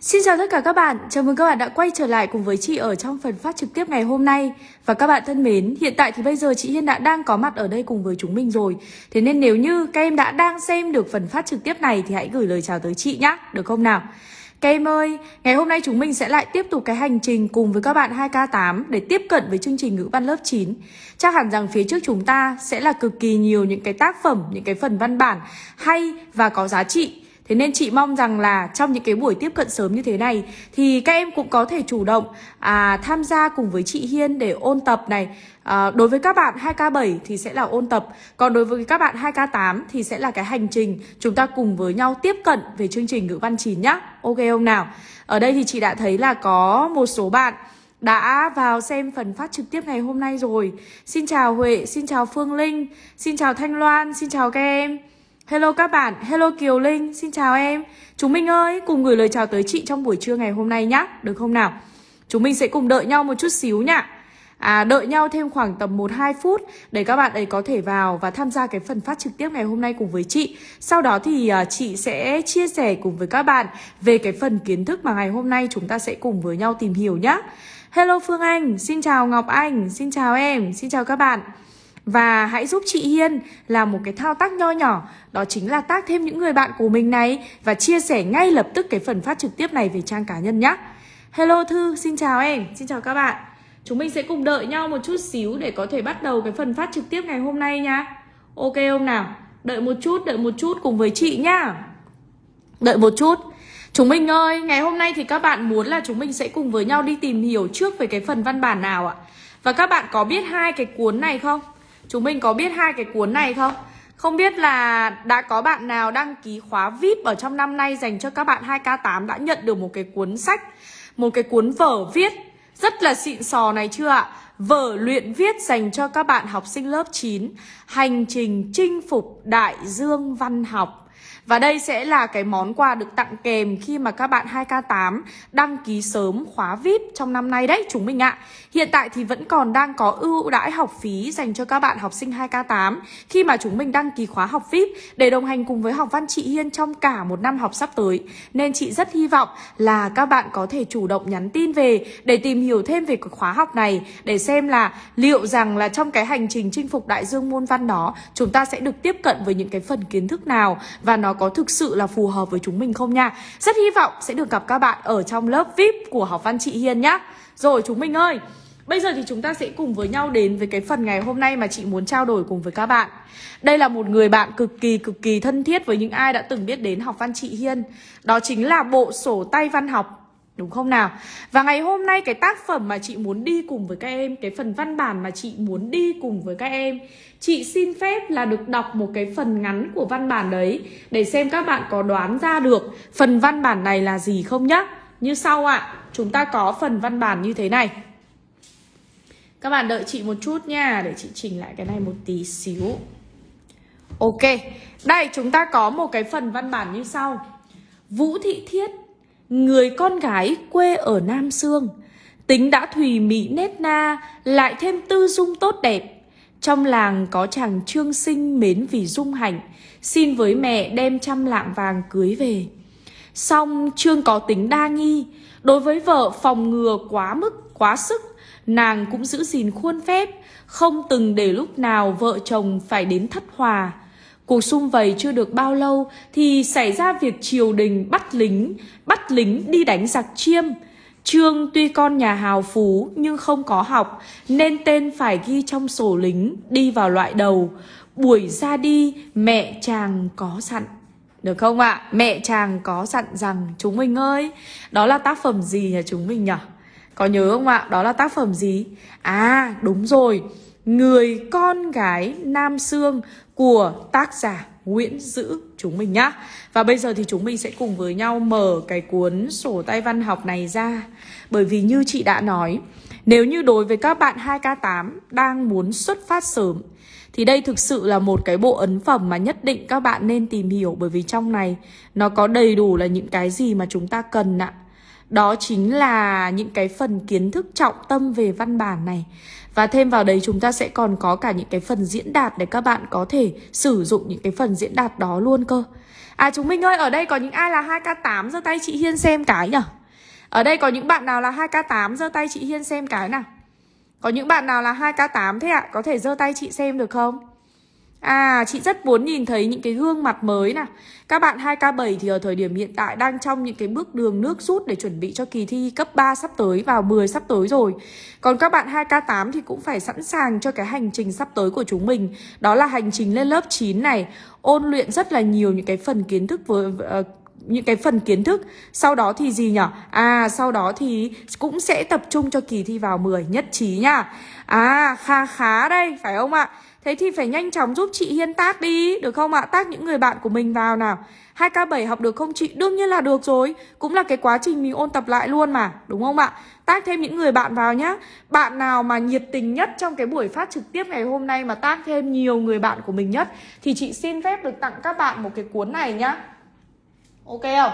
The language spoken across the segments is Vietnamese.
Xin chào tất cả các bạn, chào mừng các bạn đã quay trở lại cùng với chị ở trong phần phát trực tiếp ngày hôm nay Và các bạn thân mến, hiện tại thì bây giờ chị Hiên đã đang có mặt ở đây cùng với chúng mình rồi Thế nên nếu như các em đã đang xem được phần phát trực tiếp này thì hãy gửi lời chào tới chị nhé, được không nào? Các em ơi, ngày hôm nay chúng mình sẽ lại tiếp tục cái hành trình cùng với các bạn 2K8 để tiếp cận với chương trình ngữ văn lớp 9. Chắc hẳn rằng phía trước chúng ta sẽ là cực kỳ nhiều những cái tác phẩm, những cái phần văn bản hay và có giá trị. Thế nên chị mong rằng là trong những cái buổi tiếp cận sớm như thế này thì các em cũng có thể chủ động à, tham gia cùng với chị Hiên để ôn tập này. À, đối với các bạn 2K7 thì sẽ là ôn tập, còn đối với các bạn 2K8 thì sẽ là cái hành trình chúng ta cùng với nhau tiếp cận về chương trình ngữ văn 9 nhá. Ok không nào? Ở đây thì chị đã thấy là có một số bạn đã vào xem phần phát trực tiếp ngày hôm nay rồi. Xin chào Huệ, xin chào Phương Linh, xin chào Thanh Loan, xin chào các em. Hello các bạn, hello Kiều Linh, xin chào em Chúng mình ơi, cùng gửi lời chào tới chị trong buổi trưa ngày hôm nay nhá Được không nào? Chúng mình sẽ cùng đợi nhau một chút xíu nhá À, đợi nhau thêm khoảng tầm 1-2 phút để các bạn ấy có thể vào và tham gia cái phần phát trực tiếp ngày hôm nay cùng với chị. Sau đó thì uh, chị sẽ chia sẻ cùng với các bạn về cái phần kiến thức mà ngày hôm nay chúng ta sẽ cùng với nhau tìm hiểu nhá. Hello Phương Anh, xin chào Ngọc Anh, xin chào em, xin chào các bạn. Và hãy giúp chị Hiên làm một cái thao tác nho nhỏ Đó chính là tác thêm những người bạn của mình này Và chia sẻ ngay lập tức cái phần phát trực tiếp này về trang cá nhân nhé Hello Thư, xin chào em, xin chào các bạn Chúng mình sẽ cùng đợi nhau một chút xíu để có thể bắt đầu cái phần phát trực tiếp ngày hôm nay nha Ok không nào? Đợi một chút, đợi một chút cùng với chị nhá Đợi một chút Chúng mình ơi, ngày hôm nay thì các bạn muốn là chúng mình sẽ cùng với nhau đi tìm hiểu trước về cái phần văn bản nào ạ? Và các bạn có biết hai cái cuốn này không? Chúng mình có biết hai cái cuốn này không? Không biết là đã có bạn nào đăng ký khóa VIP ở trong năm nay dành cho các bạn 2K8 đã nhận được một cái cuốn sách, một cái cuốn vở viết rất là xịn sò này chưa ạ? Vở luyện viết dành cho các bạn học sinh lớp 9 Hành trình chinh phục đại dương văn học và đây sẽ là cái món quà được tặng kèm khi mà các bạn 2K8 đăng ký sớm khóa VIP trong năm nay đấy, chúng mình ạ. Hiện tại thì vẫn còn đang có ưu đãi học phí dành cho các bạn học sinh 2K8 khi mà chúng mình đăng ký khóa học VIP để đồng hành cùng với học văn chị Hiên trong cả một năm học sắp tới. Nên chị rất hy vọng là các bạn có thể chủ động nhắn tin về để tìm hiểu thêm về khóa học này để xem là liệu rằng là trong cái hành trình chinh phục đại dương môn văn đó, chúng ta sẽ được tiếp cận với những cái phần kiến thức nào và nó có thực sự là phù hợp với chúng mình không nha. Rất hy vọng sẽ được gặp các bạn ở trong lớp VIP của học văn chị Hiền nhá. Rồi, chúng mình ơi, Bây giờ thì chúng ta sẽ cùng với nhau đến với cái phần ngày hôm nay mà chị muốn trao đổi cùng với các bạn. Đây là một người bạn cực kỳ cực kỳ thân thiết với những ai đã từng biết đến học văn chị Hiên Đó chính là bộ sổ tay văn học Đúng không nào? Và ngày hôm nay cái tác phẩm mà chị muốn đi cùng với các em Cái phần văn bản mà chị muốn đi cùng với các em Chị xin phép là được đọc một cái phần ngắn của văn bản đấy Để xem các bạn có đoán ra được Phần văn bản này là gì không nhá. Như sau ạ à, Chúng ta có phần văn bản như thế này. Các bạn đợi chị một chút nha Để chị chỉnh lại cái này một tí xíu. Ok Đây chúng ta có một cái phần văn bản như sau. Vũ Thị Thiết Người con gái quê ở Nam Sương. Tính đã thùy mỹ nét na Lại thêm tư dung tốt đẹp. Trong làng có chàng trương sinh mến vì dung hạnh Xin với mẹ đem trăm lạng vàng cưới về. Xong trương có tính đa nghi Đối với vợ phòng ngừa quá mức, quá sức Nàng cũng giữ gìn khuôn phép Không từng để lúc nào vợ chồng phải đến thất hòa. Cuộc xung vầy chưa được bao lâu thì xảy ra việc triều đình bắt lính, bắt lính đi đánh giặc chiêm. Trương tuy con nhà hào phú nhưng không có học nên tên phải ghi trong sổ lính đi vào loại đầu. Buổi ra đi mẹ chàng có sẵn, Được không ạ? À? Mẹ chàng có dặn rằng chúng mình ơi, đó là tác phẩm gì nhà chúng mình nhỉ? Có nhớ không ạ? Đó là tác phẩm gì? À đúng rồi Người con gái Nam Sương của tác giả Nguyễn Dữ chúng mình nhá. Và bây giờ thì chúng mình sẽ cùng với nhau mở cái cuốn sổ tay văn học này ra. Bởi vì như chị đã nói, nếu như đối với các bạn 2K8 đang muốn xuất phát sớm thì đây thực sự là một cái bộ ấn phẩm mà nhất định các bạn nên tìm hiểu bởi vì trong này nó có đầy đủ là những cái gì mà chúng ta cần ạ. Đó chính là những cái phần kiến thức trọng tâm về văn bản này và thêm vào đấy chúng ta sẽ còn có cả những cái phần diễn đạt để các bạn có thể sử dụng những cái phần diễn đạt đó luôn cơ À chúng mình ơi, ở đây có những ai là 2K8 giơ tay chị Hiên xem cái nhỉ? Ở đây có những bạn nào là 2K8 giơ tay chị Hiên xem cái nào? Có những bạn nào là 2K8 thế ạ? À? Có thể giơ tay chị xem được không? À, chị rất muốn nhìn thấy những cái gương mặt mới nè Các bạn 2K7 thì ở thời điểm hiện tại đang trong những cái bước đường nước rút để chuẩn bị cho kỳ thi cấp 3 sắp tới vào 10 sắp tới rồi. Còn các bạn 2K8 thì cũng phải sẵn sàng cho cái hành trình sắp tới của chúng mình. Đó là hành trình lên lớp 9 này. Ôn luyện rất là nhiều những cái phần kiến thức với, uh, những cái phần kiến thức Sau đó thì gì nhở? À sau đó thì cũng sẽ tập trung cho kỳ thi vào 10 nhất trí nhá À khá khá đây, phải không ạ? Thế thì phải nhanh chóng giúp chị Hiên tác đi, Được không ạ? Tác những người bạn của mình vào nào 2K7 học được không chị? Đương nhiên là được rồi Cũng là cái quá trình mình ôn tập lại luôn mà, Đúng không ạ? Tác thêm những người bạn vào nhá Bạn nào mà nhiệt tình nhất trong cái buổi phát trực tiếp ngày hôm nay Mà tác thêm nhiều người bạn của mình nhất, Thì chị xin phép được tặng các bạn một cái cuốn này nhá Ok không?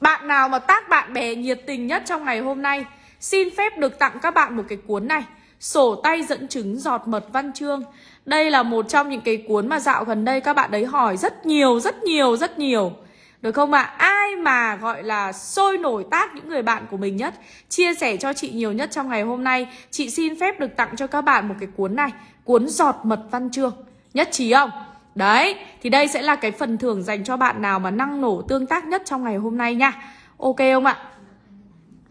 Bạn nào mà tác bạn bè nhiệt tình nhất trong ngày hôm nay Xin phép được tặng các bạn một cái cuốn này Sổ tay dẫn chứng giọt mật văn chương Đây là một trong những cái cuốn mà dạo gần đây các bạn đấy hỏi rất nhiều, rất nhiều, rất nhiều Được không ạ? À? Ai mà gọi là sôi nổi tác những người bạn của mình nhất Chia sẻ cho chị nhiều nhất trong ngày hôm nay Chị xin phép được tặng cho các bạn một cái cuốn này Cuốn giọt mật văn chương Nhất trí không? Đấy, thì đây sẽ là cái phần thưởng dành cho bạn nào mà năng nổ tương tác nhất trong ngày hôm nay nha. Ok không ạ?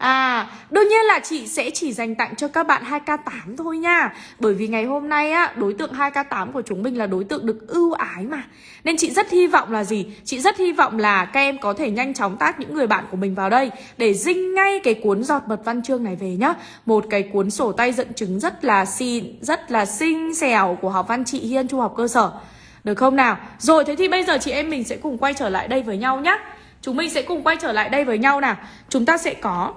À, đương nhiên là chị sẽ chỉ dành tặng cho các bạn 2K8 thôi nha. Bởi vì ngày hôm nay á, đối tượng 2K8 của chúng mình là đối tượng được ưu ái mà. Nên chị rất hy vọng là gì? Chị rất hy vọng là các em có thể nhanh chóng tác những người bạn của mình vào đây Để dinh ngay cái cuốn giọt mật văn chương này về nhá. Một cái cuốn sổ tay dẫn chứng rất là xịn, rất là xinh xẻo của học văn chị Hiên Trung học cơ sở được không nào? Rồi thế thì bây giờ chị em mình sẽ cùng quay trở lại đây với nhau nhé Chúng mình sẽ cùng quay trở lại đây với nhau nào Chúng ta sẽ có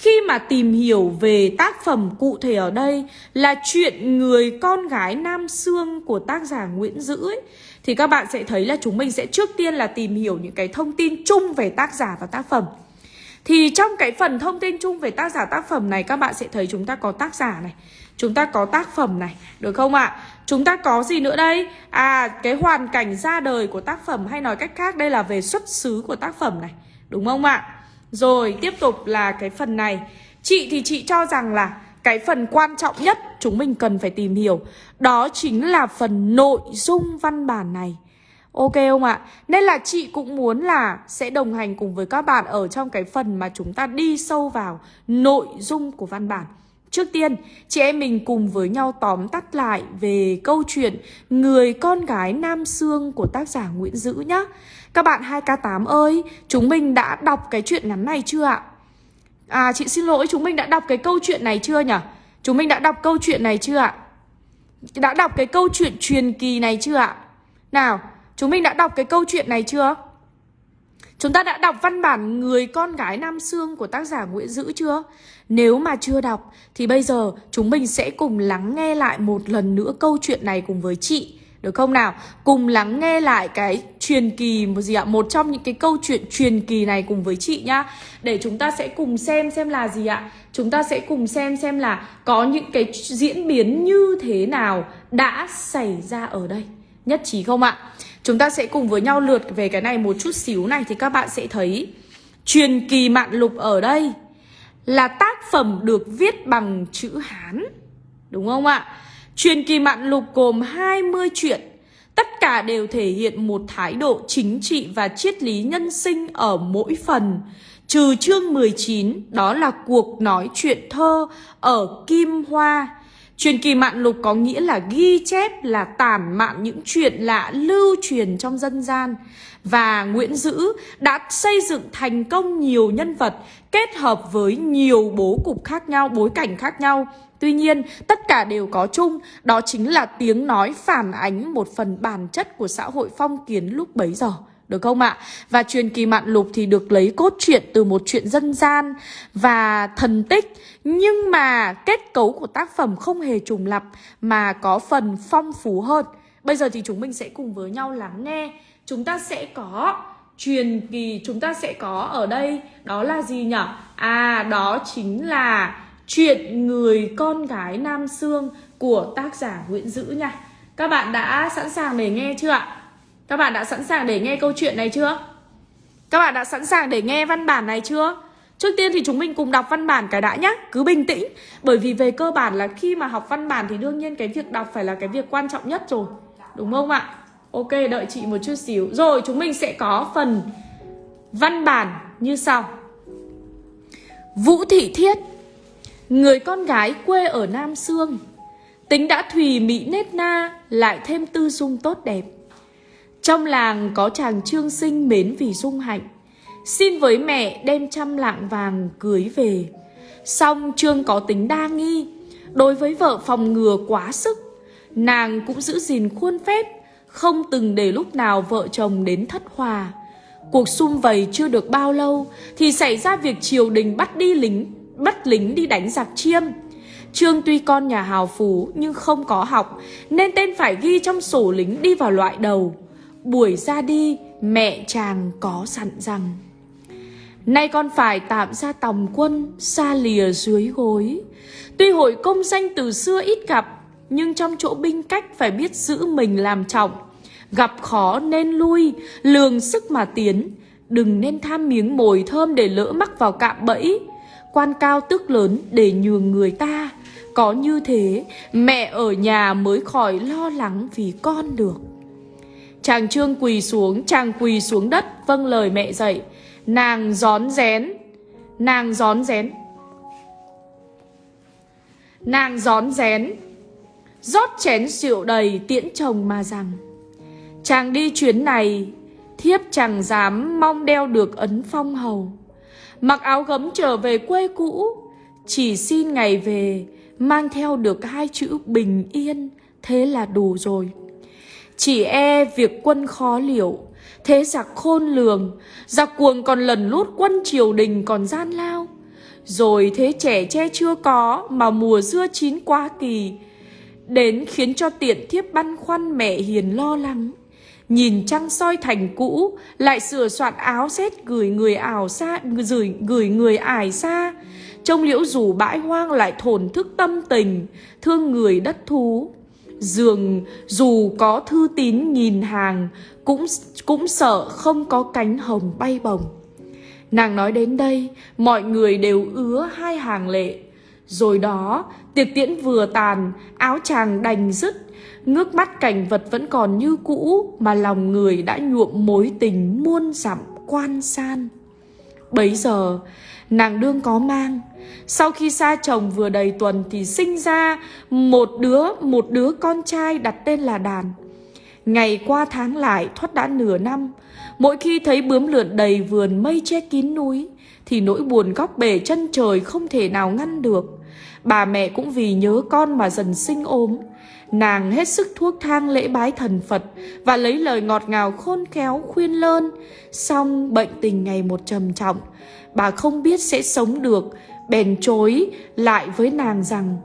khi mà tìm hiểu về tác phẩm cụ thể ở đây là chuyện người con gái Nam Sương của tác giả Nguyễn Dữ ấy, thì các bạn sẽ thấy là chúng mình sẽ trước tiên là tìm hiểu những cái thông tin chung về tác giả và tác phẩm. Thì trong cái phần thông tin chung về tác giả tác phẩm này các bạn sẽ thấy chúng ta có tác giả này, chúng ta có tác phẩm này, được không ạ? Chúng ta có gì nữa đây? À, cái hoàn cảnh ra đời của tác phẩm hay nói cách khác đây là về xuất xứ của tác phẩm này, đúng không ạ? Rồi tiếp tục là cái phần này Chị thì chị cho rằng là cái phần quan trọng nhất chúng mình cần phải tìm hiểu Đó chính là phần nội dung văn bản này Ok không ạ? Nên là chị cũng muốn là sẽ đồng hành cùng với các bạn ở trong cái phần mà chúng ta đi sâu vào nội dung của văn bản Trước tiên, chị em mình cùng với nhau tóm tắt lại về câu chuyện Người con gái Nam Sương của tác giả Nguyễn Dữ nhé các bạn 2K8 ơi, chúng mình đã đọc cái chuyện ngắn này chưa ạ? À chị xin lỗi, chúng mình đã đọc cái câu chuyện này chưa nhỉ? Chúng mình đã đọc câu chuyện này chưa ạ? Đã đọc cái câu chuyện truyền kỳ này chưa ạ? Nào, chúng mình đã đọc cái câu chuyện này chưa? Chúng ta đã đọc văn bản Người con gái Nam Sương của tác giả Nguyễn Dữ chưa? Nếu mà chưa đọc, thì bây giờ chúng mình sẽ cùng lắng nghe lại một lần nữa câu chuyện này cùng với chị, được không nào? Cùng lắng nghe lại cái truyền kỳ một gì ạ? Một trong những cái câu chuyện truyền kỳ này cùng với chị nhá Để chúng ta sẽ cùng xem xem là gì ạ? Chúng ta sẽ cùng xem xem là có những cái diễn biến như thế nào đã xảy ra ở đây Nhất trí không ạ? Chúng ta sẽ cùng với nhau lượt về cái này một chút xíu này Thì các bạn sẽ thấy Truyền kỳ mạn lục ở đây Là tác phẩm được viết bằng chữ Hán Đúng không ạ? Truyền kỳ mạn lục gồm 20 chuyện, tất cả đều thể hiện một thái độ chính trị và triết lý nhân sinh ở mỗi phần. Trừ chương 19, đó là cuộc nói chuyện thơ ở Kim Hoa. Truyền kỳ mạn lục có nghĩa là ghi chép là tản mạn những chuyện lạ lưu truyền trong dân gian. Và Nguyễn Dữ đã xây dựng thành công nhiều nhân vật kết hợp với nhiều bố cục khác nhau, bối cảnh khác nhau Tuy nhiên, tất cả đều có chung, đó chính là tiếng nói phản ánh một phần bản chất của xã hội phong kiến lúc bấy giờ. Được không ạ? Và truyền kỳ mạn lục thì được lấy cốt truyện từ một chuyện dân gian và thần tích Nhưng mà kết cấu của tác phẩm không hề trùng lặp mà có phần phong phú hơn Bây giờ thì chúng mình sẽ cùng với nhau lắng nghe Chúng ta sẽ có truyền kỳ, chúng ta sẽ có ở đây Đó là gì nhỉ? À, đó chính là Chuyện người con gái Nam Sương của tác giả Nguyễn Dữ nha Các bạn đã sẵn sàng để nghe chưa ạ? Các bạn đã sẵn sàng để nghe câu chuyện này chưa? Các bạn đã sẵn sàng để nghe văn bản này chưa? Trước tiên thì chúng mình cùng đọc văn bản cái đã nhá, Cứ bình tĩnh Bởi vì về cơ bản là khi mà học văn bản Thì đương nhiên cái việc đọc phải là cái việc quan trọng nhất rồi Đúng không ạ? Ok, đợi chị một chút xíu Rồi, chúng mình sẽ có phần văn bản như sau Vũ Thị Thiết, Người con gái quê ở Nam Sương, Tính đã thùy mỹ nết na, Lại thêm tư dung tốt đẹp trong làng có chàng trương sinh mến vì dung hạnh. Xin với mẹ đem trăm lạng vàng cưới về. Xong Trương có tính đa nghi. Đối với vợ phòng ngừa quá sức, Nàng cũng giữ gìn khuôn phép, Không từng để lúc nào vợ chồng đến thất hòa. Cuộc xung vầy chưa được bao lâu Thì xảy ra việc triều đình bắt đi lính, Bắt lính đi đánh giặc chiêm. Trương tuy con nhà hào phú Nhưng không có học, Nên tên phải ghi trong sổ lính đi vào loại đầu. Buổi ra đi, Mẹ chàng có sẵn rằng. Nay con phải tạm ra tòng quân, Xa lìa dưới gối. Tuy hội công danh từ xưa ít gặp, Nhưng trong chỗ binh cách Phải biết giữ mình làm trọng. Gặp khó nên lui, Lường sức mà tiến. Đừng nên tham miếng mồi thơm Để lỡ mắc vào cạm bẫy. Quan cao tước lớn để nhường người ta. Có như thế, Mẹ ở nhà mới khỏi lo lắng Vì con được. Chàng trương quỳ xuống, Chàng quỳ xuống đất Vâng lời mẹ dạy. Nàng gión rén, Nàng gión rén. Nàng gión rén, rót chén rượu đầy tiễn chồng mà rằng, Chàng đi chuyến này, Thiếp chẳng dám mong đeo được ấn phong hầu. Mặc áo gấm trở về quê cũ, Chỉ xin ngày về, Mang theo được hai chữ bình yên, Thế là đủ rồi. Chỉ e việc quân khó liệu. Thế giặc khôn lường Giặc cuồng còn lần lút quân triều đình còn gian lao. Rồi thế trẻ che chưa có Mà mùa dưa chín quá kỳ Đến khiến cho tiện thiếp băn khoăn mẹ hiền lo lắng. Nhìn trăng soi thành cũ Lại sửa soạn áo xét gửi người ảo xa Gửi, gửi người ải xa. Trông liễu rủ bãi hoang lại thổn thức tâm tình Thương người đất thú. Dường dù có thư tín nghìn hàng, Cũng cũng sợ không có cánh hồng bay bồng Nàng nói đến đây, Mọi người đều ứa hai hàng lệ. Rồi đó, Tiệc tiễn vừa tàn, Áo chàng đành dứt. Ngước mắt cảnh vật vẫn còn như cũ, Mà lòng người đã nhuộm mối tình muôn dặm quan san. Bấy giờ, Nàng đương có mang. Sau khi xa chồng vừa đầy tuần Thì sinh ra một đứa Một đứa con trai đặt tên là Đàn. Ngày qua tháng lại, thoát đã nửa năm. Mỗi khi thấy bướm lượn đầy vườn mây che kín núi, Thì nỗi buồn góc bể chân trời không thể nào ngăn được. Bà mẹ cũng vì nhớ con mà dần sinh ốm. Nàng hết sức thuốc thang lễ bái thần Phật Và lấy lời ngọt ngào khôn khéo khuyên lơn. Xong, bệnh tình ngày một trầm trọng, Bà không biết sẽ sống được, Bèn chối lại với nàng rằng,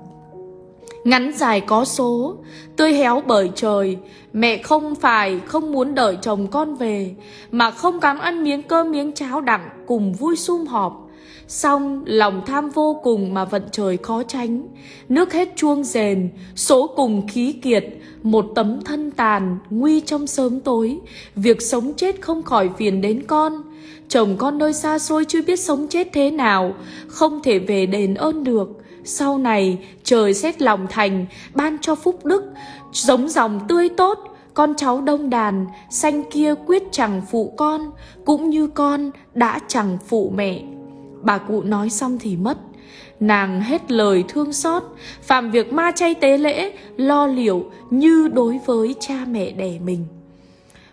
Ngắn dài có số, Tươi héo bởi trời, Mẹ không phải không muốn đợi chồng con về, Mà không cám ăn miếng cơm miếng cháo đặng Cùng vui sum họp. Xong, lòng tham vô cùng mà vận trời khó tránh. Nước hết chuông rền, Số cùng khí kiệt, Một tấm thân tàn, Nguy trong sớm tối. Việc sống chết không khỏi phiền đến con. Chồng con nơi xa xôi chưa biết sống chết thế nào, Không thể về đền ơn được. Sau này, trời xét lòng thành, Ban cho phúc đức. Giống dòng tươi tốt, Con cháu đông đàn Xanh kia quyết chẳng phụ con, Cũng như con đã chẳng phụ mẹ. Bà cụ nói xong thì mất. Nàng hết lời thương xót, Phạm việc ma chay tế lễ, Lo liệu như đối với cha mẹ đẻ mình.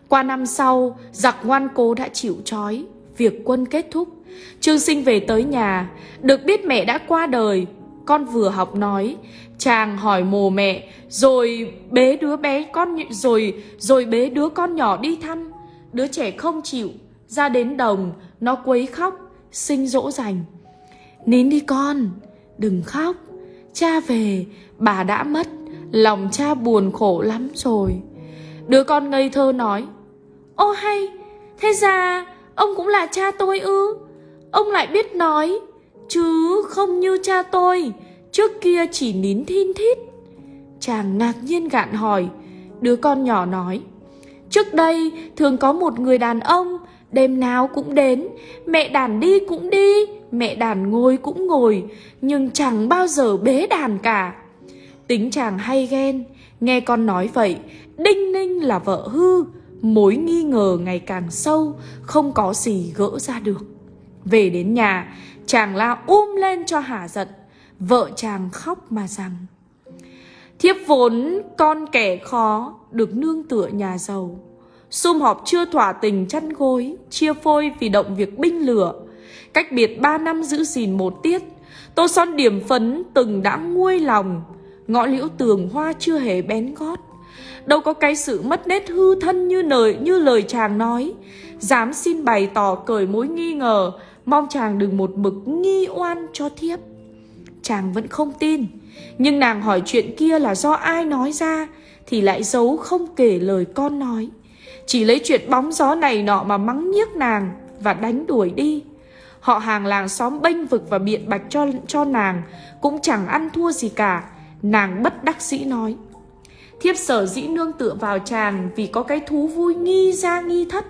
Qua năm sau, Giặc ngoan cố đã chịu trói, Việc quân kết thúc. Trương sinh về tới nhà, Được biết mẹ đã qua đời. Con vừa học nói, Chàng hỏi mồ mẹ, Rồi bế đứa bé con Rồi rồi bế đứa con nhỏ đi thăm. Đứa trẻ không chịu, Ra đến đồng, Nó quấy khóc. Sinh dỗ dành. Nín đi con, Đừng khóc. Cha về, Bà đã mất, Lòng cha buồn khổ lắm rồi. Đứa con ngây thơ nói, Ô hay, Thế ra Ông cũng là cha tôi ư? Ông lại biết nói, Chứ không như cha tôi, Trước kia chỉ nín thin thít. Chàng ngạc nhiên gạn hỏi, Đứa con nhỏ nói, Trước đây thường có một người đàn ông Đêm nào cũng đến, mẹ đàn đi cũng đi, mẹ đàn ngồi cũng ngồi, nhưng chẳng bao giờ bế đàn cả. Tính chàng hay ghen, nghe con nói vậy, Đinh Ninh là vợ hư, mối nghi ngờ ngày càng sâu, không có gì gỡ ra được. Về đến nhà, chàng la um lên cho hả giận, vợ chàng khóc mà rằng Thiếp vốn con kẻ khó, được nương tựa nhà giàu. Sum họp chưa thỏa tình chăn gối, chia phôi vì động việc binh lửa. Cách biệt ba năm giữ gìn một tiết, tô son điểm phấn từng đã nguôi lòng. Ngõ liễu tường hoa chưa hề bén gót. Đâu có cái sự mất nét hư thân như lời, như lời chàng nói. Dám xin bày tỏ cởi mối nghi ngờ, mong chàng đừng một mực nghi oan cho thiếp. Chàng vẫn không tin, nhưng nàng hỏi chuyện kia là do ai nói ra, thì lại giấu không kể lời con nói. Chỉ lấy chuyện bóng gió này nọ mà mắng nhiếc nàng và đánh đuổi đi. Họ hàng làng xóm bênh vực và biện bạch cho cho nàng cũng chẳng ăn thua gì cả. Nàng bất đắc sĩ nói. Thiếp sở dĩ nương tựa vào chàng vì có cái thú vui nghi ra nghi thất.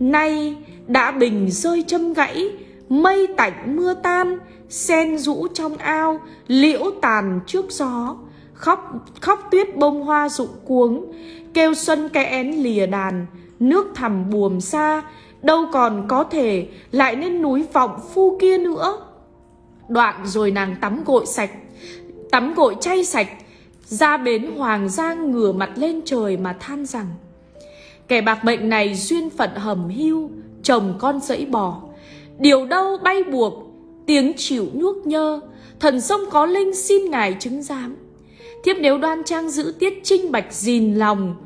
Nay đã bình rơi châm gãy, mây tạnh mưa tan, sen rũ trong ao, liễu tàn trước gió. Khóc khóc tuyết bông hoa rụng cuống, kêu xuân cái én lìa đàn, nước thẳm buồm xa, đâu còn có thể lại lên núi vọng phu kia nữa. Đoạn rồi nàng tắm gội sạch, tắm gội chay sạch, ra bến Hoàng Giang ngửa mặt lên trời mà than rằng Kẻ bạc mệnh này duyên phận hầm hưu, chồng con dẫy bò Điều đâu bay buộc, tiếng chịu nhuốc nhơ, thần sông có linh xin ngài chứng giám. Thiếp nếu đoan trang giữ tiết trinh bạch gìn lòng,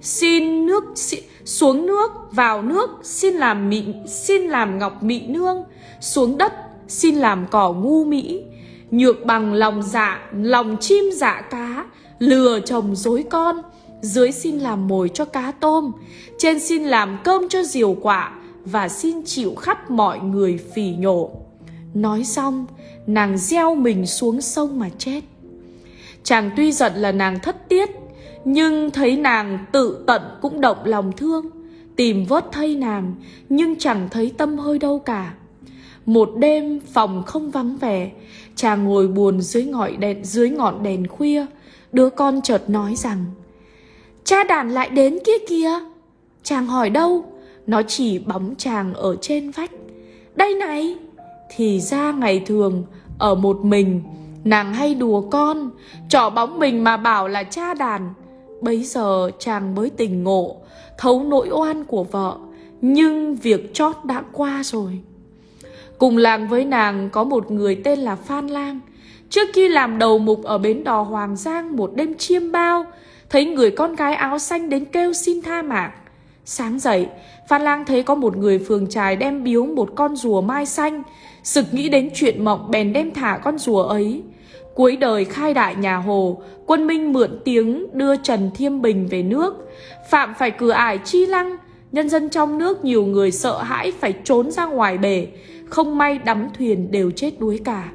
xin nước xin, xuống nước vào nước xin làm mị xin làm ngọc mị nương xuống đất xin làm cỏ ngu mỹ. Nhược bằng lòng dạ lòng chim dạ cá lừa chồng dối con dưới xin làm mồi cho cá tôm trên xin làm cơm cho diều quạ và xin chịu khắp mọi người phỉ nhổ. Nói xong nàng gieo mình xuống sông mà chết chàng tuy giận là nàng thất tiết, nhưng thấy nàng tự tận cũng động lòng thương, Tìm vớt thây nàng, Nhưng chẳng thấy tâm hơi đâu cả. Một đêm phòng không vắng vẻ, Chàng ngồi buồn dưới ngọn đèn, dưới ngọn đèn khuya, Đứa con chợt nói rằng, Cha đàn lại đến kia kia Chàng hỏi đâu, Nó chỉ bóng chàng ở trên vách. Đây này. Thì ra ngày thường, Ở một mình Nàng hay đùa con Trỏ bóng mình mà bảo là cha đàn. Bấy giờ chàng mới tình ngộ Thấu nỗi oan của vợ Nhưng việc chót đã qua rồi. Cùng làng với nàng có một người tên là Phan Lang. Trước khi làm đầu mục ở bến đò Hoàng Giang một đêm chiêm bao Thấy người con gái áo xanh đến kêu xin tha mạng. Sáng dậy, Phan Lang thấy có một người phường trài đem biếu một con rùa mai xanh Sực nghĩ đến chuyện mộng bèn đem thả con rùa ấy. Cuối đời khai đại nhà Hồ, quân Minh mượn tiếng đưa Trần Thiêm Bình về nước. Phạm phải cửa ải chi lăng, nhân dân trong nước nhiều người sợ hãi phải trốn ra ngoài bể, không may đắm thuyền đều chết đuối cả.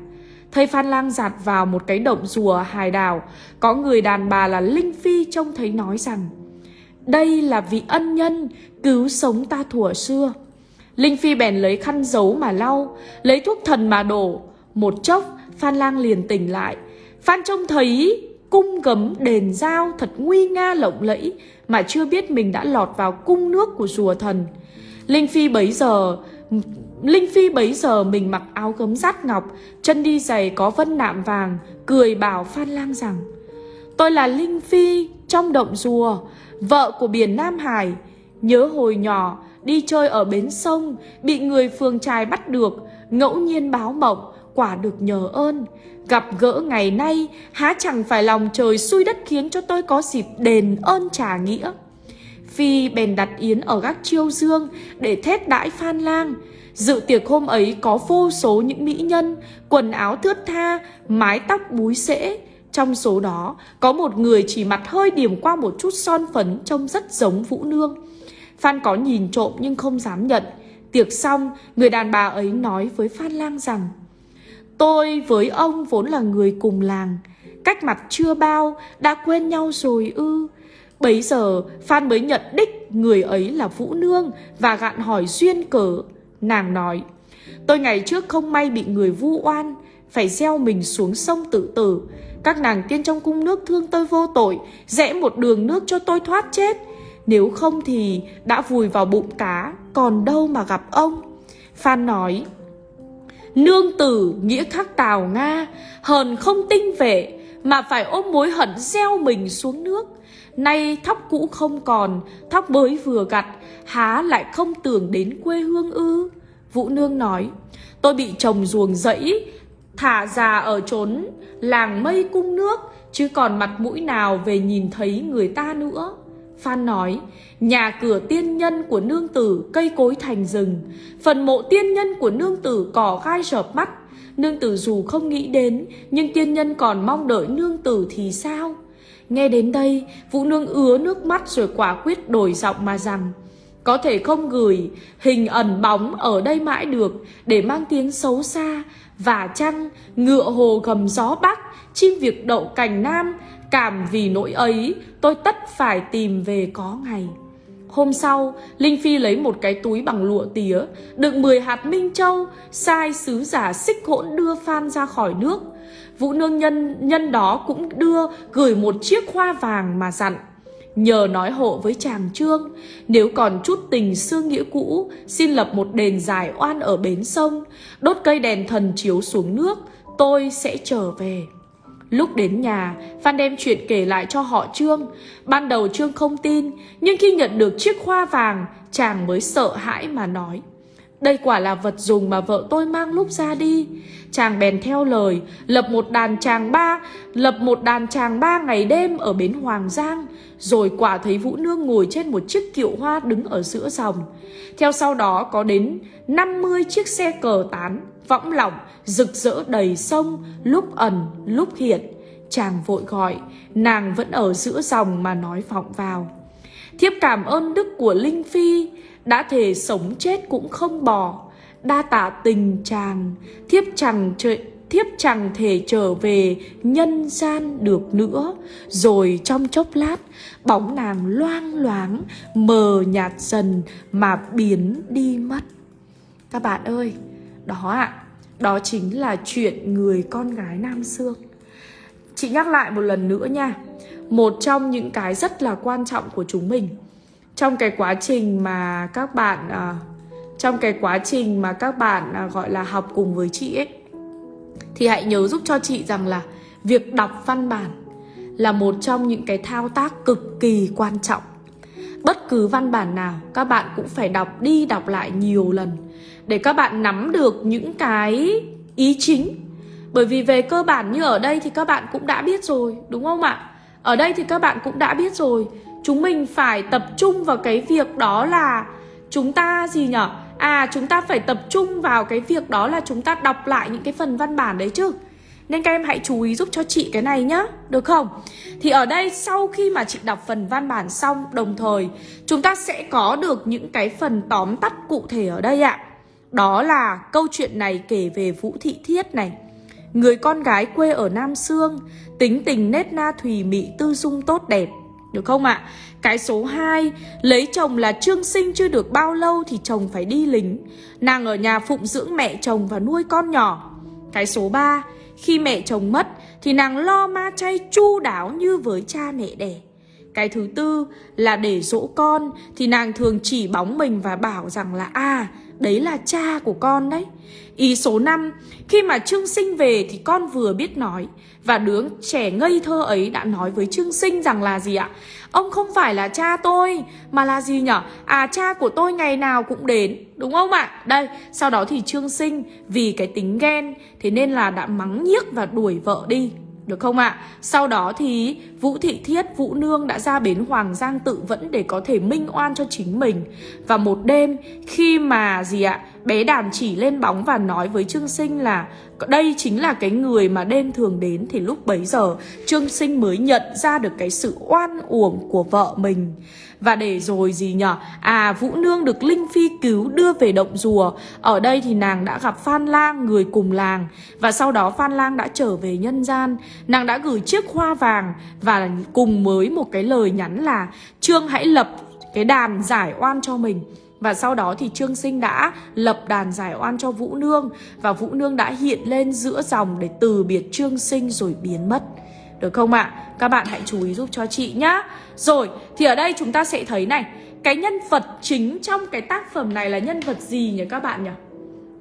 Thầy Phan Lang giạt vào một cái động rùa hài đào, có người đàn bà là Linh Phi trông thấy nói rằng Đây là vị ân nhân cứu sống ta thuở xưa. Linh Phi bèn lấy khăn giấu mà lau, lấy thuốc thần mà đổ. Một chốc, Phan Lang liền tỉnh lại. Phan trông thấy cung gấm đền giao thật nguy nga lộng lẫy mà chưa biết mình đã lọt vào cung nước của rùa thần. Linh Phi bấy giờ Linh Phi bấy giờ mình mặc áo gấm rát ngọc, chân đi giày có vân nạm vàng, cười bảo Phan Lang rằng Tôi là Linh Phi trong động rùa, vợ của biển Nam Hải. Nhớ hồi nhỏ, đi chơi ở bến sông, bị người phường trài bắt được, ngẫu nhiên báo mộng, quả được nhờ ơn. Gặp gỡ ngày nay, há chẳng phải lòng trời xui đất khiến cho tôi có dịp đền ơn trả nghĩa. Phi bèn đặt yến ở gác chiêu dương để thét đãi Phan Lang. Dự tiệc hôm ấy có vô số những mỹ nhân, quần áo thướt tha, mái tóc búi xễ. Trong số đó, có một người chỉ mặt hơi điểm qua một chút son phấn trông rất giống Vũ Nương. Phan có nhìn trộm nhưng không dám nhận. Tiệc xong, người đàn bà ấy nói với Phan Lang rằng Tôi với ông vốn là người cùng làng Cách mặt chưa bao Đã quên nhau rồi ư Bấy giờ Phan mới nhận đích người ấy là Vũ Nương và gạn hỏi duyên cớ. Nàng nói, tôi ngày trước không may bị người vu oan, phải gieo mình xuống sông tự tử. Các nàng tiên trong cung nước thương tôi vô tội, rẽ một đường nước cho tôi thoát chết. Nếu không thì đã vùi vào bụng cá, còn đâu mà gặp ông. Phan nói, Nương tử nghĩa khắc tào Nga, hờn không tinh vệ, mà phải ôm mối hận gieo mình xuống nước. Nay thóc cũ không còn, thóc mới vừa gặt, há lại không tưởng đến quê hương ư. Vũ Nương nói, tôi bị chồng ruồng dẫy, thả già ở trốn làng mây cung nước, chứ còn mặt mũi nào về nhìn thấy người ta nữa. Phan nói, nhà cửa tiên nhân của nương tử cây cối thành rừng, phần mộ tiên nhân của nương tử cỏ gai rợp mắt. Nương tử dù không nghĩ đến, nhưng tiên nhân còn mong đợi nương tử thì sao? Nghe đến đây, Vũ Nương ứa nước mắt rồi quả quyết đổi giọng mà rằng Có thể không gửi hình ẩn bóng ở đây mãi được để mang tiếng xấu xa Và chăng ngựa hồ gầm gió bắc, chim việc đậu cành nam Cảm vì nỗi ấy tôi tất phải tìm về có ngày. Hôm sau, Linh Phi lấy một cái túi bằng lụa tía Đựng 10 hạt minh châu Sai sứ giả xích hỗn đưa Phan ra khỏi nước. Vũ nương nhân nhân đó cũng đưa gửi một chiếc hoa vàng mà dặn Nhờ nói hộ với chàng trương Nếu còn chút tình xưa nghĩa cũ Xin lập một đền giải oan ở bến sông Đốt cây đèn thần chiếu xuống nước Tôi sẽ trở về. Lúc đến nhà, Phan đem chuyện kể lại cho họ Trương. Ban đầu Trương không tin, nhưng khi nhận được chiếc hoa vàng, chàng mới sợ hãi mà nói. Đây quả là vật dùng mà vợ tôi mang lúc ra đi. Chàng bèn theo lời, lập một đàn chàng ba, lập một đàn chàng ba ngày đêm ở bến Hoàng Giang, rồi quả thấy Vũ Nương ngồi trên một chiếc kiệu hoa đứng ở giữa dòng. Theo sau đó có đến 50 chiếc xe cờ tán, võng lỏng, rực rỡ đầy sông, lúc ẩn, lúc hiện. Chàng vội gọi, nàng vẫn ở giữa dòng mà nói vọng vào. Thiếp cảm ơn đức của Linh Phi, đã thể sống chết cũng không bỏ đa tạ tình chàng. Thiếp chẳng trời thiếp chẳng thể trở về nhân gian được nữa. Rồi trong chốc lát bóng nàng loang loáng mờ nhạt dần mà biến đi mất. Các bạn ơi đó ạ. À, đó chính là chuyện người con gái nam xương. Chị nhắc lại một lần nữa nha một trong những cái rất là quan trọng của chúng mình. Trong cái quá trình mà các bạn à, trong cái quá trình mà các bạn à, gọi là học cùng với chị ấy thì hãy nhớ giúp cho chị rằng là việc đọc văn bản là một trong những cái thao tác cực kỳ quan trọng. Bất cứ văn bản nào các bạn cũng phải đọc đi đọc lại nhiều lần để các bạn nắm được những cái ý chính. Bởi vì về cơ bản như ở đây thì các bạn cũng đã biết rồi đúng không ạ? Ở đây thì các bạn cũng đã biết rồi. Chúng mình phải tập trung vào cái việc đó là chúng ta gì nhở? À chúng ta phải tập trung vào cái việc đó là chúng ta đọc lại những cái phần văn bản đấy chứ. Nên các em hãy chú ý giúp cho chị cái này nhá, Được không? Thì ở đây sau khi mà chị đọc phần văn bản xong, Đồng thời, chúng ta sẽ có được những cái phần tóm tắt cụ thể ở đây ạ. Đó là câu chuyện này kể về Vũ Thị Thiết này. Người con gái quê ở Nam Sương, Tính tình nết na thùy mị, tư dung tốt đẹp, được không ạ? À? Cái số 2 Lấy chồng là trương sinh chưa được bao lâu Thì chồng phải đi lính Nàng ở nhà phụng dưỡng mẹ chồng và nuôi con nhỏ Cái số 3 Khi mẹ chồng mất Thì nàng lo ma chay chu đáo như với cha mẹ đẻ Cái thứ tư là để dỗ con Thì nàng thường chỉ bóng mình và bảo rằng là À đấy là cha của con đấy Ý số 5 Khi mà Trương Sinh về thì con vừa biết nói Và đứa trẻ ngây thơ ấy đã nói với Trương Sinh rằng là gì ạ? Ông không phải là cha tôi Mà là gì nhở? À cha của tôi ngày nào cũng đến Đúng không ạ? Đây, sau đó thì Trương Sinh Vì cái tính ghen Thế nên là đã mắng nhiếc và đuổi vợ đi được không ạ? Sau đó thì Vũ Thị Thiết, Vũ Nương đã ra bến Hoàng Giang tự vẫn để có thể minh oan cho chính mình. Và một đêm khi mà gì ạ? Bé đàn chỉ lên bóng và nói với Trương Sinh là, đây chính là cái người mà đêm thường đến thì lúc bấy giờ, Trương Sinh mới nhận ra được cái sự oan uổng của vợ mình. Và để rồi gì nhở? À Vũ Nương được Linh Phi cứu đưa về động rùa Ở đây thì nàng đã gặp Phan Lang, người cùng làng Và sau đó Phan Lang đã trở về nhân gian Nàng đã gửi chiếc hoa vàng Và cùng với một cái lời nhắn là, Trương hãy lập cái đàn giải oan cho mình và sau đó thì Trương Sinh đã lập đàn giải oan cho Vũ Nương Và Vũ Nương đã hiện lên giữa dòng để từ biệt Trương Sinh rồi biến mất Được không ạ? À? Các bạn hãy chú ý giúp cho chị nhá Rồi, thì ở đây chúng ta sẽ thấy này Cái nhân vật chính trong cái tác phẩm này là nhân vật gì nhỉ các bạn nhỉ?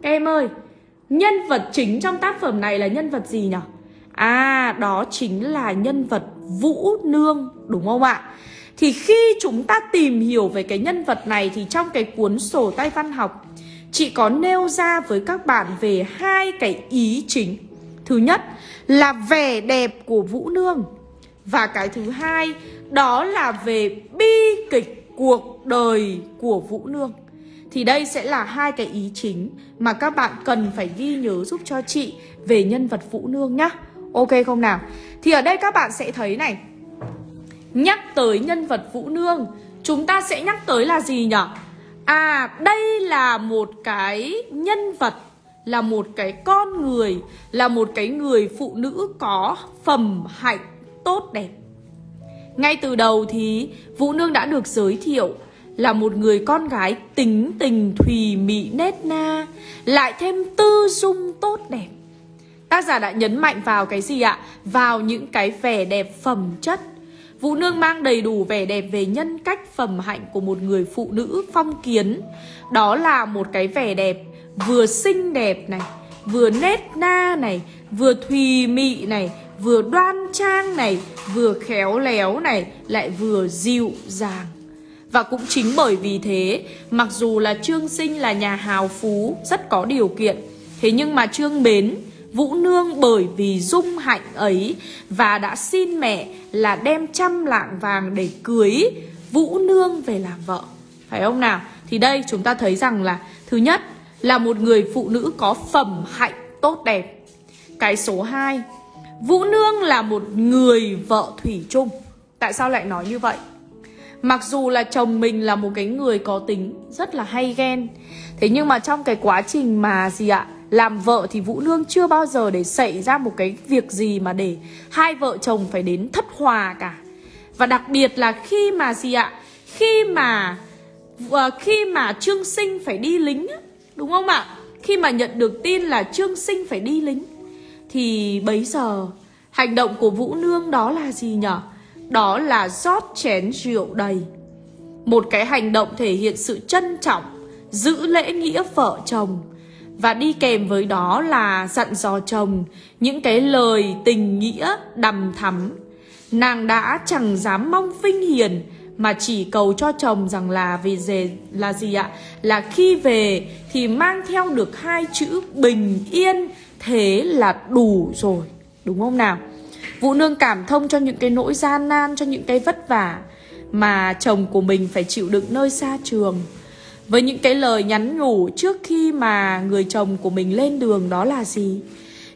Các em ơi, nhân vật chính trong tác phẩm này là nhân vật gì nhỉ? À, đó chính là nhân vật Vũ Nương, đúng không ạ? Thì khi chúng ta tìm hiểu về cái nhân vật này thì trong cái cuốn sổ tay văn học, Chị có nêu ra với các bạn về hai cái ý chính. Thứ nhất là vẻ đẹp của Vũ Nương Và cái thứ hai đó là về bi kịch cuộc đời của Vũ Nương. Thì đây sẽ là hai cái ý chính mà các bạn cần phải ghi nhớ giúp cho chị về nhân vật Vũ Nương nhá. Ok không nào? Thì ở đây các bạn sẽ thấy này Nhắc tới nhân vật Vũ Nương, Chúng ta sẽ nhắc tới là gì nhỉ? À đây là một cái nhân vật, Là một cái con người, Là một cái người phụ nữ có phẩm hạnh tốt đẹp Ngay từ đầu thì Vũ Nương đã được giới thiệu Là một người con gái tính tình thùy mị nết na, Lại thêm tư dung tốt đẹp Tác giả đã nhấn mạnh vào cái gì ạ? Vào những cái vẻ đẹp phẩm chất Vũ Nương mang đầy đủ vẻ đẹp về nhân cách phẩm hạnh của một người phụ nữ phong kiến. Đó là một cái vẻ đẹp vừa xinh đẹp này Vừa nết na này Vừa thùy mị này Vừa đoan trang này Vừa khéo léo này Lại vừa dịu dàng. Và cũng chính bởi vì thế, mặc dù là Trương Sinh là nhà hào phú, rất có điều kiện, thế nhưng mà Trương Bến Vũ Nương bởi vì dung hạnh ấy và đã xin mẹ là đem trăm lạng vàng để cưới Vũ Nương về làm vợ. Phải không nào? Thì đây chúng ta thấy rằng là thứ nhất là một người phụ nữ có phẩm hạnh tốt đẹp. Cái số 2, Vũ Nương là một người vợ thủy chung. Tại sao lại nói như vậy? Mặc dù là chồng mình là một cái người có tính rất là hay ghen Thế nhưng mà trong cái quá trình mà gì ạ làm vợ thì Vũ Nương chưa bao giờ để xảy ra một cái việc gì mà để hai vợ chồng phải đến thất hòa cả. Và đặc biệt là khi mà gì ạ? Khi mà ờ, khi mà Trương Sinh phải đi lính Đúng không ạ? Khi mà nhận được tin là Trương Sinh phải đi lính, Thì bấy giờ hành động của Vũ Nương đó là gì nhở? Đó là rót chén rượu đầy. Một cái hành động thể hiện sự trân trọng, Giữ lễ nghĩa vợ chồng và đi kèm với đó là dặn dò chồng những cái lời tình nghĩa đầm thắm. Nàng đã chẳng dám mong vinh hiền mà chỉ cầu cho chồng rằng là về về là gì ạ? Là khi về thì mang theo được hai chữ bình yên thế là đủ rồi. Đúng không nào? Vũ Nương cảm thông cho những cái nỗi gian nan, cho những cái vất vả mà chồng của mình phải chịu đựng nơi xa trường. Với những cái lời nhắn nhủ trước khi mà người chồng của mình lên đường đó là gì?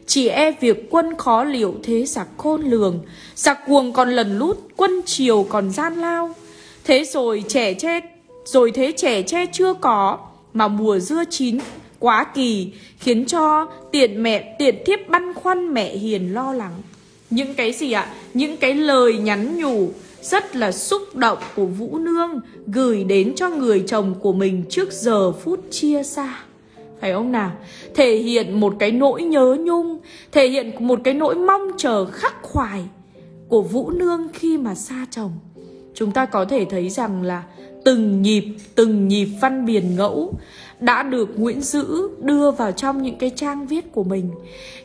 Chỉ e việc quân khó liệu thế giặc khôn lường Giặc cuồng còn lần lút, Quân triều còn gian lao Thế rồi trẻ che, Rồi thế trẻ che chưa có, Mà mùa dưa chín quá kỳ, Khiến cho tiện mẹ, tiện thiếp băn khoăn mẹ hiền lo lắng Những cái gì ạ? Những cái lời nhắn nhủ rất là xúc động của Vũ Nương gửi đến cho người chồng của mình trước giờ phút chia xa. Phải không nào? Thể hiện một cái nỗi nhớ nhung, thể hiện một cái nỗi mong chờ khắc khoải của Vũ Nương khi mà xa chồng. Chúng ta có thể thấy rằng là từng nhịp, từng nhịp văn biển ngẫu đã được Nguyễn Dữ đưa vào trong những cái trang viết của mình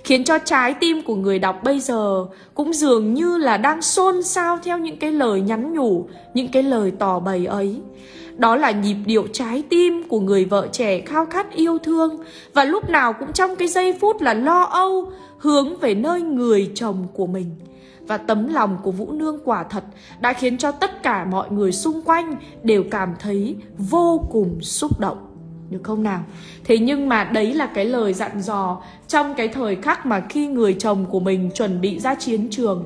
Khiến cho trái tim của người đọc bây giờ cũng dường như là đang xôn xao theo những cái lời nhắn nhủ, những cái lời tỏ bày ấy. Đó là nhịp điệu trái tim của người vợ trẻ khao khát yêu thương Và lúc nào cũng trong cái giây phút là lo âu Hướng về nơi người chồng của mình. Và tấm lòng của Vũ Nương quả thật Đã khiến cho tất cả mọi người xung quanh Đều cảm thấy vô cùng xúc động được không nào? Thế nhưng mà đấy là cái lời dặn dò trong cái thời khắc mà khi người chồng của mình chuẩn bị ra chiến trường.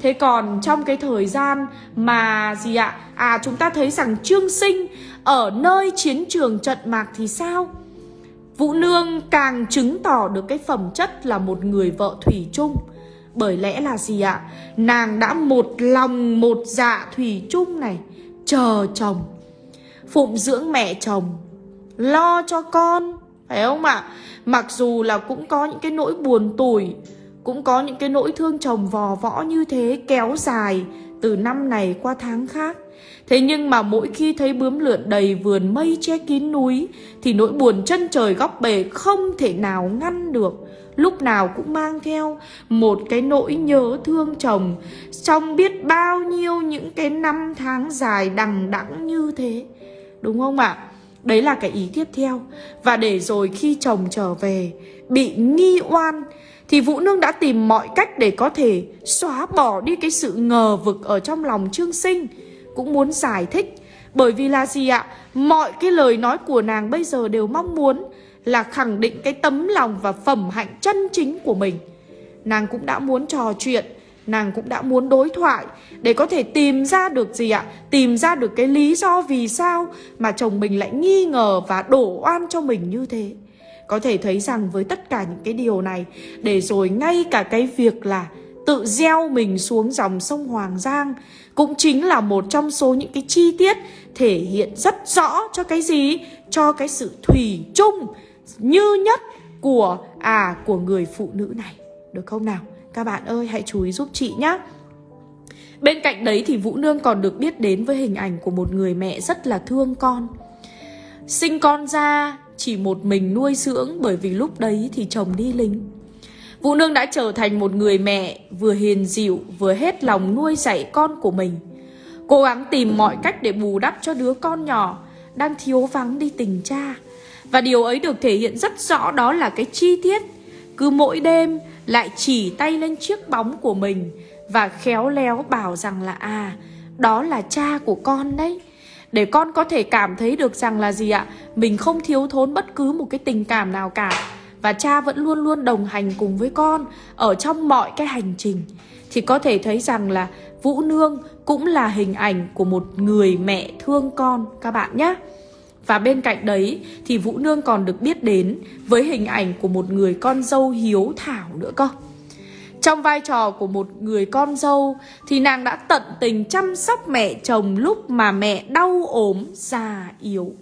Thế còn trong cái thời gian mà gì ạ? À chúng ta thấy rằng Trương Sinh ở nơi chiến trường trận mạc thì sao? Vũ Nương càng chứng tỏ được cái phẩm chất là một người vợ thủy chung. Bởi lẽ là gì ạ? Nàng đã một lòng một dạ thủy chung này, chờ chồng, phụng dưỡng mẹ chồng, lo cho con, phải không ạ? Mặc dù là cũng có những cái nỗi buồn tủi, cũng có những cái nỗi thương chồng vò võ như thế kéo dài từ năm này qua tháng khác. Thế nhưng mà mỗi khi thấy bướm lượn đầy vườn mây che kín núi Thì nỗi buồn chân trời góc bể không thể nào ngăn được Lúc nào cũng mang theo một cái nỗi nhớ thương chồng. Trong biết bao nhiêu những cái năm tháng dài đằng đẵng như thế. Đúng không ạ? Đấy là cái ý tiếp theo. Và để rồi khi chồng trở về, Bị nghi oan, Thì Vũ Nương đã tìm mọi cách để có thể xóa bỏ đi cái sự ngờ vực ở trong lòng Trương Sinh. Cũng muốn giải thích. Bởi vì là gì ạ? Mọi cái lời nói của nàng bây giờ đều mong muốn. Là khẳng định cái tấm lòng và phẩm hạnh chân chính của mình Nàng cũng đã muốn trò chuyện, Nàng cũng đã muốn đối thoại Để có thể tìm ra được gì ạ? Tìm ra được cái lý do vì sao Mà chồng mình lại nghi ngờ và đổ oan cho mình như thế Có thể thấy rằng với tất cả những cái điều này, Để rồi ngay cả cái việc là tự gieo mình xuống dòng sông Hoàng Giang cũng chính là một trong số những cái chi tiết thể hiện rất rõ cho cái gì? Cho cái sự thủy chung như nhất của à của người phụ nữ này. Được không nào? Các bạn ơi, hãy chú ý giúp chị nhé. Bên cạnh đấy thì Vũ Nương còn được biết đến với hình ảnh của một người mẹ rất là thương con. Sinh con ra chỉ một mình nuôi dưỡng, bởi vì lúc đấy thì chồng đi lính. Vũ Nương đã trở thành một người mẹ vừa hiền dịu, vừa hết lòng nuôi dạy con của mình. Cố gắng tìm mọi cách để bù đắp cho đứa con nhỏ đang thiếu vắng đi tình cha. Và điều ấy được thể hiện rất rõ đó là cái chi tiết. Cứ mỗi đêm lại chỉ tay lên chiếc bóng của mình và khéo léo bảo rằng là à, đó là cha của con đấy. Để con có thể cảm thấy được rằng là gì ạ? Mình không thiếu thốn bất cứ một cái tình cảm nào cả và cha vẫn luôn luôn đồng hành cùng với con ở trong mọi cái hành trình thì có thể thấy rằng là Vũ Nương cũng là hình ảnh của một người mẹ thương con các bạn nhé. Và bên cạnh đấy thì Vũ Nương còn được biết đến với hình ảnh của một người con dâu hiếu thảo nữa cơ. Trong vai trò của một người con dâu thì nàng đã tận tình chăm sóc mẹ chồng lúc mà mẹ đau ốm, già yếu.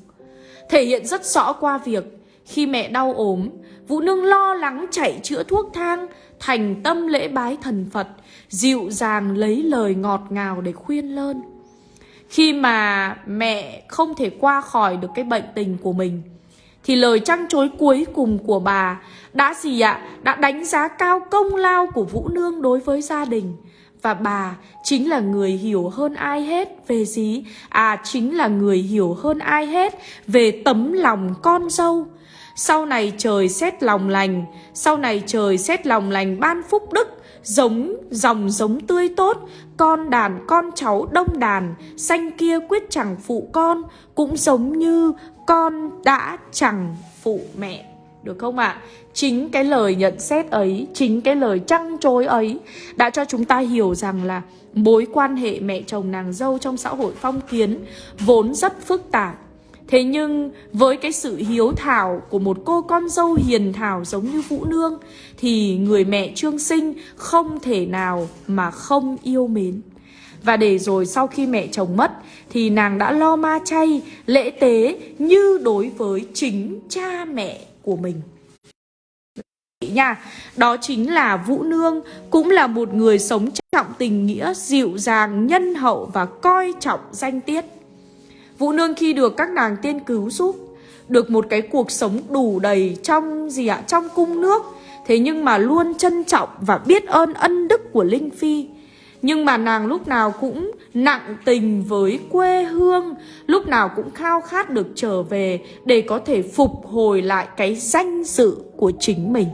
Thể hiện rất rõ qua việc khi mẹ đau ốm, Vũ Nương lo lắng chạy chữa thuốc thang, thành tâm lễ bái thần Phật, dịu dàng lấy lời ngọt ngào để khuyên lơn. Khi mà mẹ không thể qua khỏi được cái bệnh tình của mình, thì lời trăn chối cuối cùng của bà đã gì ạ? Đã đánh giá cao công lao của Vũ Nương đối với gia đình. Và bà chính là người hiểu hơn ai hết về gì? À chính là người hiểu hơn ai hết về tấm lòng con dâu sau này trời xét lòng lành Sau này trời xét lòng lành ban phúc đức Giống dòng giống tươi tốt Con đàn con cháu đông đàn Xanh kia quyết chẳng phụ con Cũng giống như con đã chẳng phụ mẹ được không ạ? À? Chính cái lời nhận xét ấy, chính cái lời trăng trối ấy đã cho chúng ta hiểu rằng là mối quan hệ mẹ chồng nàng dâu trong xã hội phong kiến vốn rất phức tạp Thế nhưng với cái sự hiếu thảo của một cô con dâu hiền thảo giống như Vũ Nương Thì người mẹ Trương Sinh không thể nào mà không yêu mến. Và để rồi sau khi mẹ chồng mất Thì nàng đã lo ma chay, lễ tế như đối với chính cha mẹ của mình. Nha Đó chính là Vũ Nương Cũng là một người sống trọng tình nghĩa, dịu dàng, nhân hậu và coi trọng danh tiết. Vũ Nương khi được các nàng tiên cứu giúp. Được một cái cuộc sống đủ đầy trong gì ạ? Trong cung nước. Thế nhưng mà luôn trân trọng và biết ơn ân đức của Linh Phi. Nhưng mà nàng lúc nào cũng nặng tình với quê hương. Lúc nào cũng khao khát được trở về Để có thể phục hồi lại cái danh dự của chính mình.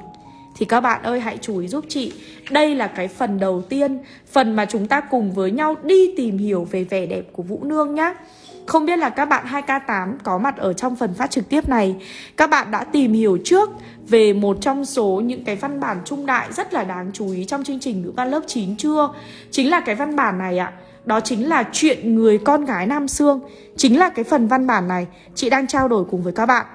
Thì các bạn ơi, hãy chú ý giúp chị. Đây là cái phần đầu tiên, Phần mà chúng ta cùng với nhau đi tìm hiểu về vẻ đẹp của Vũ Nương nhé. Không biết là các bạn 2K8 có mặt ở trong phần phát trực tiếp này. Các bạn đã tìm hiểu trước về một trong số những cái văn bản trung đại rất là đáng chú ý trong chương trình ngữ văn lớp 9 chưa? Chính là cái văn bản này ạ. Đó chính là chuyện người con gái Nam Sương Chính là cái phần văn bản này chị đang trao đổi cùng với các bạn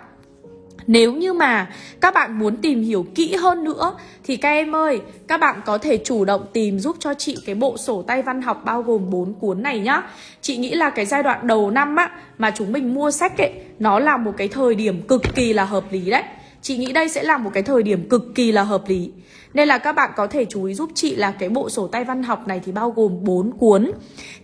nếu như mà các bạn muốn tìm hiểu kỹ hơn nữa thì các em ơi, các bạn có thể chủ động tìm giúp cho chị cái bộ sổ tay văn học bao gồm 4 cuốn này nhá. Chị nghĩ là cái giai đoạn đầu năm á mà chúng mình mua sách ấy, nó là một cái thời điểm cực kỳ là hợp lý đấy. Chị nghĩ đây sẽ là một cái thời điểm cực kỳ là hợp lý Nên là các bạn có thể chú ý giúp chị là cái bộ sổ tay văn học này thì bao gồm 4 cuốn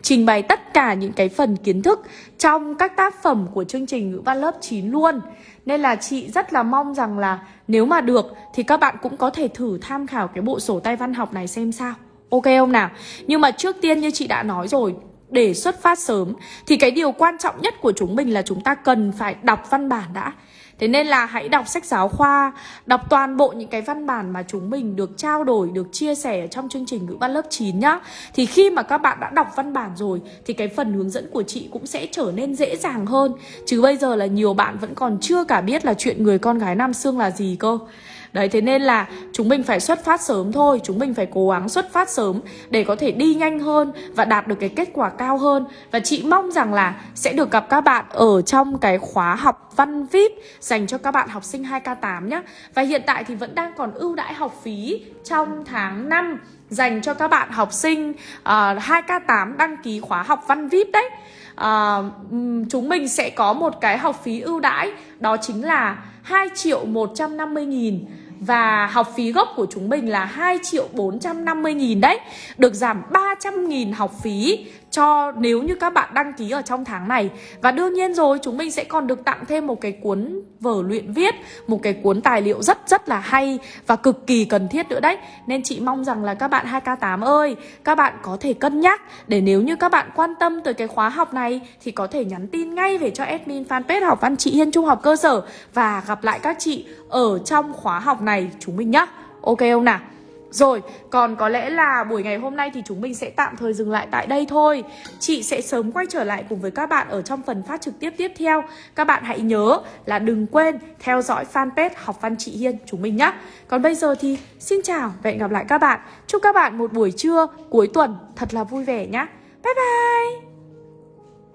Trình bày tất cả những cái phần kiến thức trong các tác phẩm của chương trình ngữ văn lớp 9 luôn nên là chị rất là mong rằng là nếu mà được thì các bạn cũng có thể thử tham khảo cái bộ sổ tay văn học này xem sao Ok không nào? Nhưng mà trước tiên như chị đã nói rồi, để xuất phát sớm thì cái điều quan trọng nhất của chúng mình là chúng ta cần phải đọc văn bản đã Thế nên là hãy đọc sách giáo khoa, đọc toàn bộ những cái văn bản mà chúng mình được trao đổi, được chia sẻ trong chương trình ngữ văn lớp 9 nhá. Thì khi mà các bạn đã đọc văn bản rồi thì cái phần hướng dẫn của chị cũng sẽ trở nên dễ dàng hơn. Chứ bây giờ là nhiều bạn vẫn còn chưa cả biết là chuyện người con gái Nam Sương là gì cơ. Đấy thế nên là chúng mình phải xuất phát sớm thôi Chúng mình phải cố gắng xuất phát sớm Để có thể đi nhanh hơn Và đạt được cái kết quả cao hơn. Và chị mong rằng là sẽ được gặp các bạn Ở trong cái khóa học văn VIP Dành cho các bạn học sinh 2K8 nhé Và hiện tại thì vẫn đang còn ưu đãi học phí Trong tháng 5 Dành cho các bạn học sinh ờ, uh, 2K8 đăng ký khóa học văn VIP đấy. Uh, Chúng mình sẽ có một cái học phí ưu đãi Đó chính là 2 triệu 150 nghìn và học phí gốc của chúng mình là 2 triệu 450 nghìn đấy. Được giảm 300 nghìn học phí cho nếu như các bạn đăng ký ở trong tháng này. Và đương nhiên rồi, chúng mình sẽ còn được tặng thêm một cái cuốn vở luyện viết, Một cái cuốn tài liệu rất rất là hay và cực kỳ cần thiết nữa đấy. Nên chị mong rằng là các bạn 2K8 ơi, Các bạn có thể cân nhắc để nếu như các bạn quan tâm tới cái khóa học này Thì có thể nhắn tin ngay về cho admin fanpage học văn chị Hiên Trung học cơ sở Và gặp lại các chị ở trong khóa học này chúng mình nhá. Ok không nào? Rồi, còn có lẽ là buổi ngày hôm nay thì chúng mình sẽ tạm thời dừng lại tại đây thôi. Chị sẽ sớm quay trở lại cùng với các bạn ở trong phần phát trực tiếp tiếp theo. Các bạn hãy nhớ là đừng quên theo dõi fanpage Học Văn Chị Hiên chúng mình nhé. Còn bây giờ thì xin chào và hẹn gặp lại các bạn. Chúc các bạn một buổi trưa cuối tuần thật là vui vẻ nhé. Bye bye!